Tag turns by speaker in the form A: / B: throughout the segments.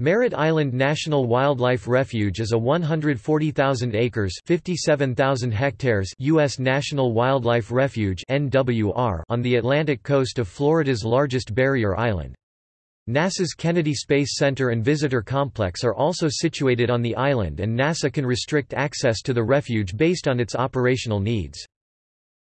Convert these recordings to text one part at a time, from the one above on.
A: Merritt Island National Wildlife Refuge is a 140,000 acres 57,000 hectares U.S. National Wildlife Refuge on the Atlantic coast of Florida's largest barrier island. NASA's Kennedy Space Center and Visitor Complex are also situated on the island and NASA can restrict access to the refuge based on its operational needs.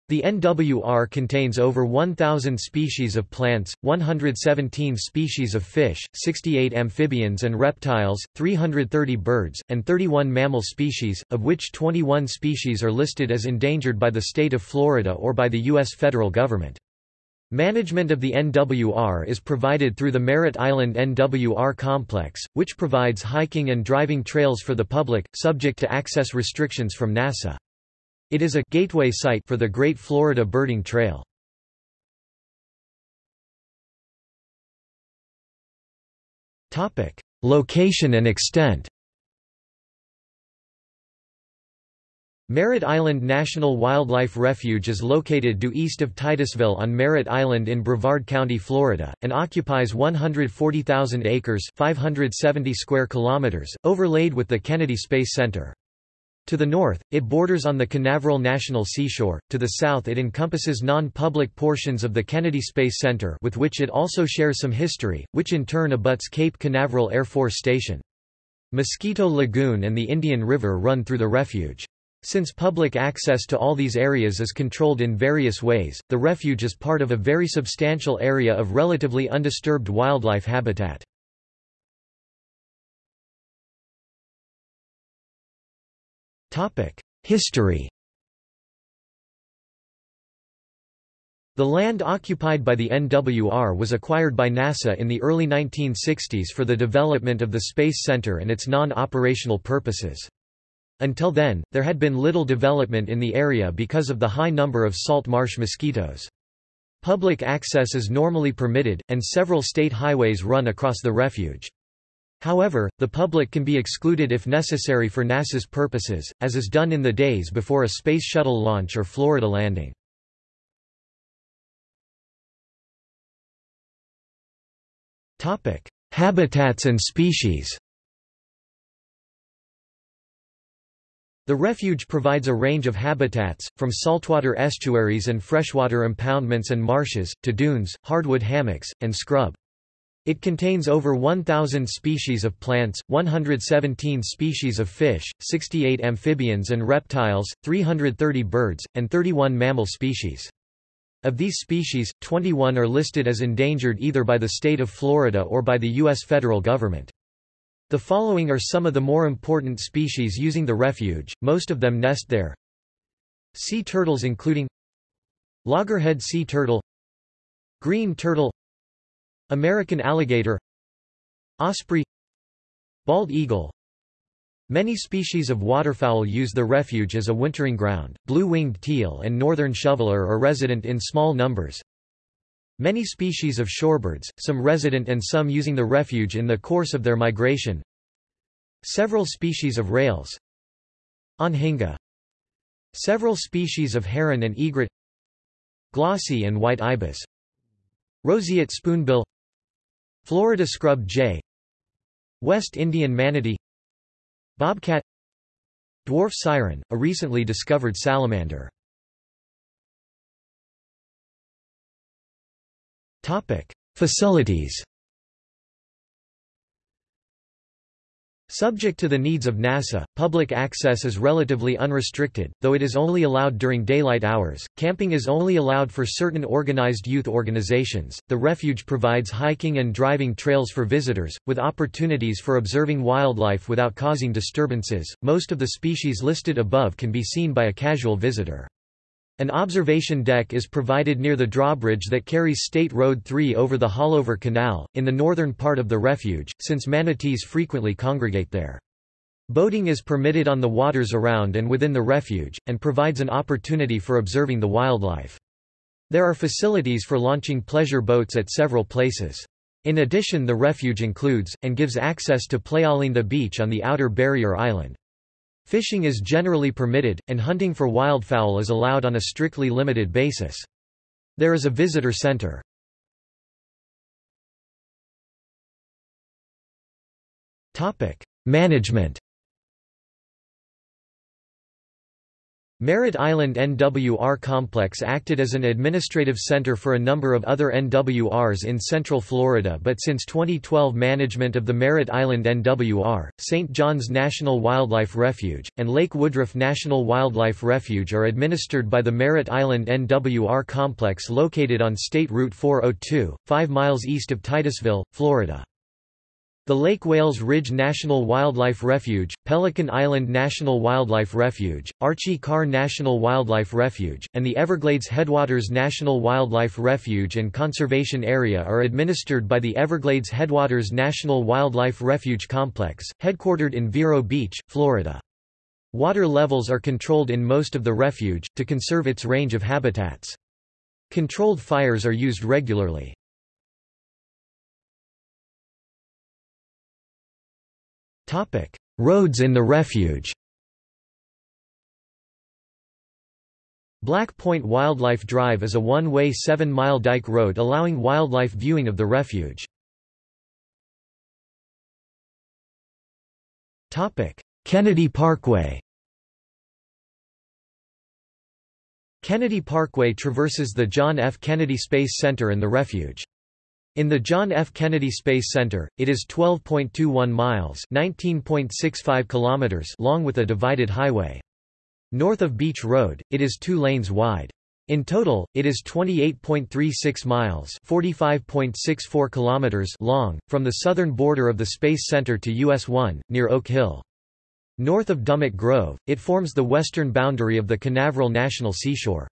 A: The NWR contains over 1,000 species of plants, 117 species of fish, 68 amphibians and reptiles, 330 birds, and 31 mammal species, of which 21 species are listed as endangered by the state of Florida or by the U.S. federal government. Management of the NWR is provided through the Merritt Island NWR Complex, which provides hiking and driving trails for the public, subject to access restrictions from NASA. It is a gateway site for the Great Florida Birding Trail. Topic: Location and extent. Merritt Island National Wildlife Refuge is located due east of Titusville on Merritt Island in Brevard County, Florida, and occupies 140,000 acres 570 square kilometers, overlaid with the Kennedy Space Center. To the north, it borders on the Canaveral National Seashore, to the south it encompasses non-public portions of the Kennedy Space Center with which it also shares some history, which in turn abuts Cape Canaveral Air Force Station. Mosquito Lagoon and the Indian River run through the refuge. Since public access to all these areas is controlled in various ways, the refuge is part of a very substantial area of relatively undisturbed wildlife habitat. History The land occupied by the NWR was acquired by NASA in the early 1960s for the development of the Space Center and its non-operational purposes. Until then, there had been little development in the area because of the high number of salt marsh mosquitoes. Public access is normally permitted, and several state highways run across the refuge. However, the public can be excluded if necessary for NASA's purposes, as is done in the days before a Space Shuttle launch or Florida landing. Habitats and species The refuge provides a range of habitats, from saltwater estuaries and freshwater impoundments and marshes, to dunes, hardwood hammocks, and scrub. It contains over 1,000 species of plants, 117 species of fish, 68 amphibians and reptiles, 330 birds, and 31 mammal species. Of these species, 21 are listed as endangered either by the state of Florida or by the U.S. federal government. The following are some of the more important species using the refuge, most of them nest there. Sea turtles including Loggerhead sea turtle Green turtle American alligator Osprey Bald eagle Many species of waterfowl use the refuge as a wintering ground. Blue-winged teal and northern shoveler are resident in small numbers. Many species of shorebirds, some resident and some using the refuge in the course of their migration. Several species of rails. Anhinga. Several species of heron and egret. Glossy and white ibis. Roseate spoonbill Florida scrub jay West Indian manatee. Bobcat. Dwarf siren, a recently discovered salamander. Facilities Subject to the needs of NASA, public access is relatively unrestricted, though it is only allowed during daylight hours. Camping is only allowed for certain organized youth organizations. The refuge provides hiking and driving trails for visitors, with opportunities for observing wildlife without causing disturbances. Most of the species listed above can be seen by a casual visitor. An observation deck is provided near the drawbridge that carries State Road 3 over the Haulover Canal, in the northern part of the refuge, since manatees frequently congregate there. Boating is permitted on the waters around and within the refuge, and provides an opportunity for observing the wildlife. There are facilities for launching pleasure boats at several places. In addition the refuge includes, and gives access to Playalinda Beach on the outer barrier island. Fishing is generally permitted, and hunting for wildfowl is allowed on a strictly limited basis. There is a visitor center. Management Merritt Island NWR Complex acted as an administrative center for a number of other NWRs in Central Florida but since 2012 management of the Merritt Island NWR, St. John's National Wildlife Refuge, and Lake Woodruff National Wildlife Refuge are administered by the Merritt Island NWR Complex located on State Route 402, 5 miles east of Titusville, Florida. The Lake Wales Ridge National Wildlife Refuge, Pelican Island National Wildlife Refuge, Archie Carr National Wildlife Refuge, and the Everglades Headwaters National Wildlife Refuge and Conservation Area are administered by the Everglades Headwaters National Wildlife Refuge Complex, headquartered in Vero Beach, Florida. Water levels are controlled in most of the refuge, to conserve its range of habitats. Controlled fires are used regularly. Roads in the refuge Black Point Wildlife Drive is a one-way seven-mile dike road allowing wildlife viewing of the refuge. Kennedy Parkway Kennedy Parkway traverses the John F. Kennedy Space Center and the refuge. In the John F. Kennedy Space Center, it is 12.21 miles (19.65 kilometers) long with a divided highway. North of Beach Road, it is two lanes wide. In total, it is 28.36 miles (45.64 kilometers) long, from the southern border of the Space Center to US 1, near Oak Hill. North of Dummit Grove, it forms the western boundary of the Canaveral National Seashore.